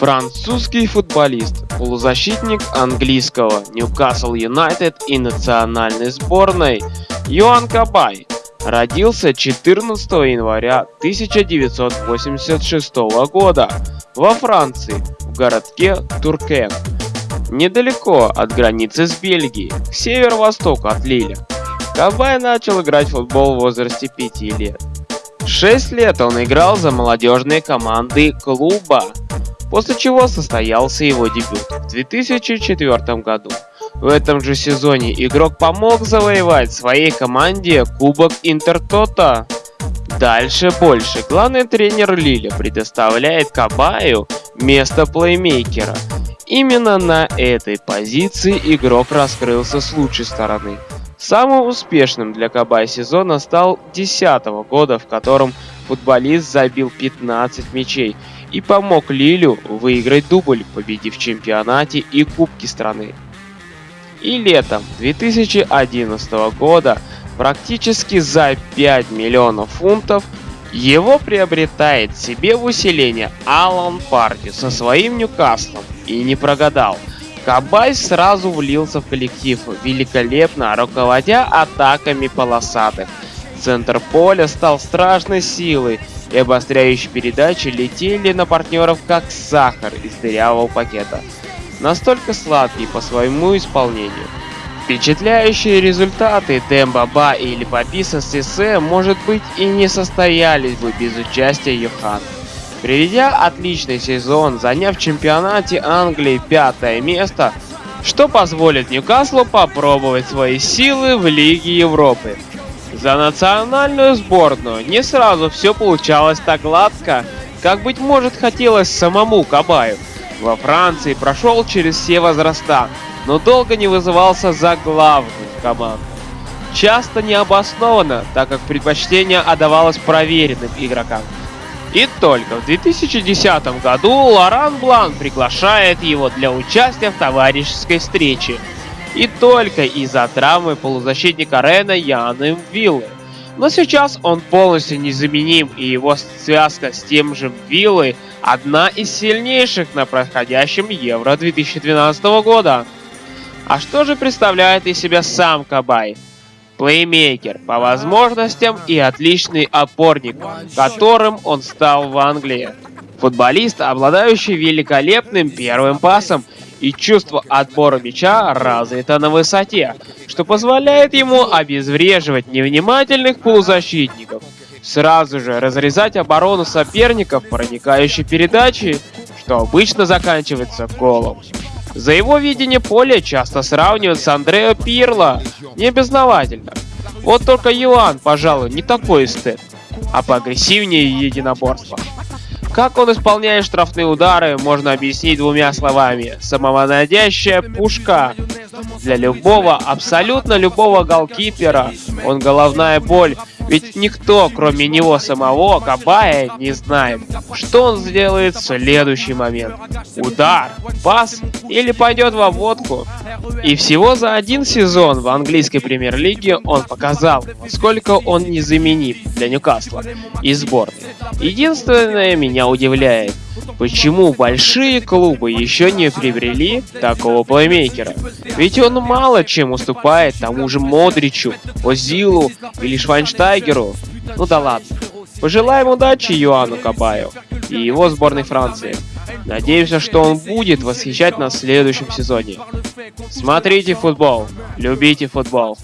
Французский футболист, полузащитник английского Ньюкасл Юнайтед и национальной сборной Йоан Кабай родился 14 января 1986 года во Франции, в городке Туркен, недалеко от границы с Бельгией, к северо-востоку от Лиля. Кабай начал играть в футбол в возрасте 5 лет. 6 лет он играл за молодежные команды клуба после чего состоялся его дебют в 2004 году. В этом же сезоне игрок помог завоевать своей команде Кубок Интертота. Дальше больше. Главный тренер Лиля предоставляет Кабаю место плеймейкера. Именно на этой позиции игрок раскрылся с лучшей стороны. Самым успешным для Кабай сезона стал 2010 года, в котором футболист забил 15 мячей и помог Лилю выиграть дубль, победив в чемпионате и Кубке страны. И летом 2011 года практически за 5 миллионов фунтов его приобретает себе в усиление Алан Парти со своим Ньюкаслом и не прогадал. Кабай сразу влился в коллектив, великолепно руководя атаками полосатых. Центр поля стал страшной силой, и обостряющие передачи летели на партнеров как сахар из дырявого пакета. Настолько сладкий по своему исполнению. Впечатляющие результаты Дембаба или Паписа Сисе, может быть, и не состоялись бы без участия Йохана. Приведя отличный сезон, заняв в чемпионате Англии пятое место, что позволит Ньюкаслу попробовать свои силы в Лиге Европы. За национальную сборную не сразу все получалось так гладко, как, быть может, хотелось самому Кабаю. Во Франции прошел через все возраста, но долго не вызывался за главную команду. Часто необоснованно, так как предпочтение отдавалось проверенным игрокам. И только в 2010 году Лоран Блан приглашает его для участия в товарищеской встрече и только из-за травмы полузащитника Рена Янна М'Вилы. Но сейчас он полностью незаменим, и его связка с тем же М'Вилой одна из сильнейших на проходящем Евро 2012 года. А что же представляет из себя сам Кабай? Плеймейкер по возможностям и отличный опорник, которым он стал в Англии. Футболист, обладающий великолепным первым пасом и чувство отбора мяча развито на высоте, что позволяет ему обезвреживать невнимательных полузащитников, сразу же разрезать оборону соперников проникающей передачей, что обычно заканчивается голом. За его видение поля часто сравнивают с Андрео Пирло, не безновательно. Вот только Юан, пожалуй, не такой эстет, а поагрессивнее единоборства. Как он исполняет штрафные удары, можно объяснить двумя словами. Самонадящая пушка. Для любого, абсолютно любого голкипера, он головная боль ведь никто, кроме него самого, Кабая, не знает, что он сделает в следующий момент. Удар, пас или пойдет в обводку. И всего за один сезон в английской премьер-лиге он показал, сколько он незаменим для Ньюкасла и сборной. Единственное меня удивляет, почему большие клубы еще не приобрели такого плеймейкера. Ведь он мало чем уступает тому же Модричу, Озилу или Швайнштайгеру. Ну да ладно. Пожелаем удачи Юану Кабаю и его сборной Франции. Надеемся, что он будет восхищать нас в следующем сезоне. Смотрите футбол, любите футбол.